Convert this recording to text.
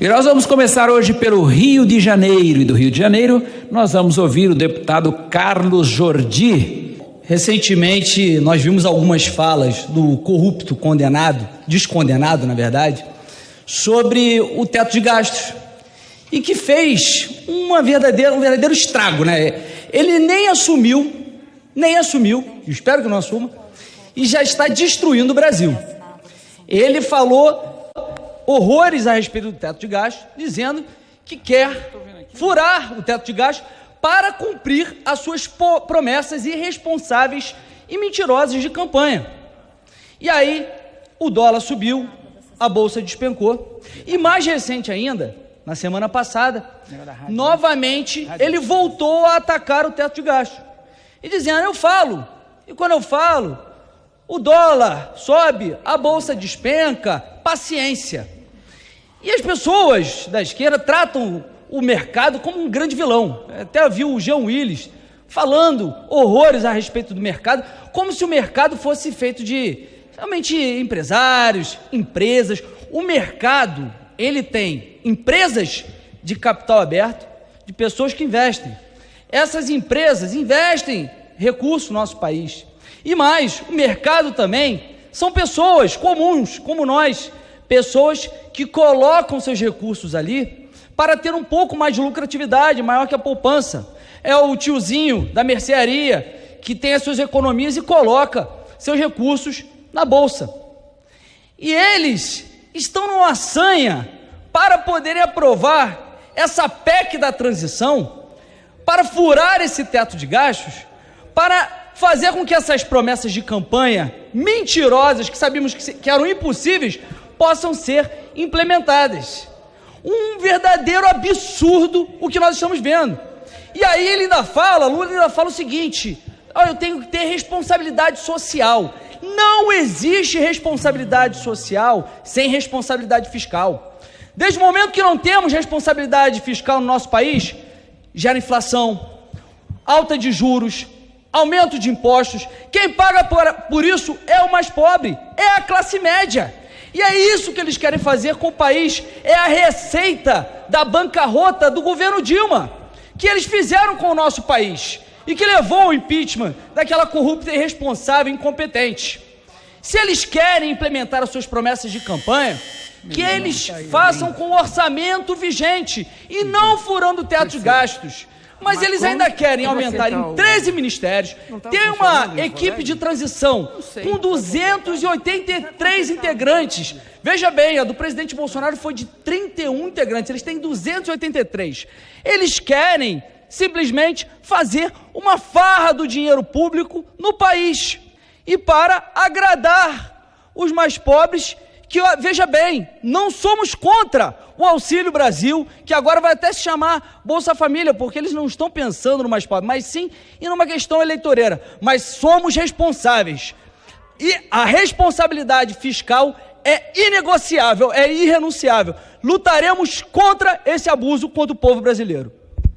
E nós vamos começar hoje pelo Rio de Janeiro. E do Rio de Janeiro, nós vamos ouvir o deputado Carlos Jordi. Recentemente, nós vimos algumas falas do corrupto condenado, descondenado, na verdade, sobre o teto de gastos. E que fez uma verdadeira, um verdadeiro estrago, né? Ele nem assumiu, nem assumiu, espero que não assuma, e já está destruindo o Brasil. Ele falou horrores a respeito do teto de gastos, dizendo que quer furar o teto de gastos para cumprir as suas promessas irresponsáveis e mentirosas de campanha. E aí, o dólar subiu, a bolsa despencou, e mais recente ainda, na semana passada, novamente ele voltou a atacar o teto de gastos. E dizendo, eu falo, e quando eu falo, o dólar sobe, a bolsa despenca, paciência. E as pessoas da esquerda tratam o mercado como um grande vilão. Até viu o Jean Willis falando horrores a respeito do mercado, como se o mercado fosse feito de realmente empresários, empresas. O mercado, ele tem empresas de capital aberto, de pessoas que investem. Essas empresas investem recursos no nosso país. E mais, o mercado também são pessoas comuns, como nós, pessoas que colocam seus recursos ali para ter um pouco mais de lucratividade, maior que a poupança. É o tiozinho da mercearia que tem as suas economias e coloca seus recursos na bolsa. E eles estão numa sanha para poderem aprovar essa PEC da transição, para furar esse teto de gastos, para fazer com que essas promessas de campanha mentirosas, que sabíamos que eram impossíveis, possam ser implementadas. Um verdadeiro absurdo o que nós estamos vendo. E aí ele ainda fala, Lula ainda fala o seguinte: oh, eu tenho que ter responsabilidade social. Não existe responsabilidade social sem responsabilidade fiscal. Desde o momento que não temos responsabilidade fiscal no nosso país, gera inflação, alta de juros, aumento de impostos. Quem paga por, por isso é o mais pobre, é a classe média. E é isso que eles querem fazer com o país. É a receita da bancarrota do governo Dilma, que eles fizeram com o nosso país e que levou ao impeachment daquela corrupta irresponsável e incompetente. Se eles querem implementar as suas promessas de campanha, que eles façam com o orçamento vigente e não furando o teto de gastos. Mas eles ainda querem aumentar em 13 ministérios, tá ter uma equipe de transição com 283 integrantes. Veja bem, a do presidente Bolsonaro foi de 31 integrantes, eles têm 283. Eles querem simplesmente fazer uma farra do dinheiro público no país e para agradar os mais pobres que, veja bem, não somos contra o Auxílio Brasil, que agora vai até se chamar Bolsa Família, porque eles não estão pensando no mais pobre, mas sim em uma questão eleitoreira. Mas somos responsáveis. E a responsabilidade fiscal é inegociável, é irrenunciável. Lutaremos contra esse abuso contra o povo brasileiro.